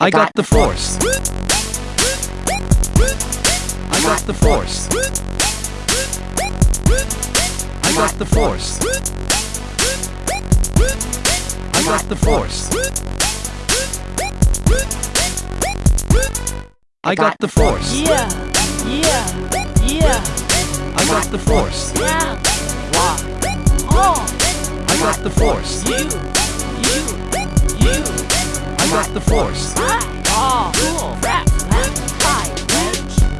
I got the force. I got the force. I got the force. I got the force. I got the force. Yeah, yeah, yeah, I got the force. yeah. Why? Oh, uh. I got the force. you, you, got the force.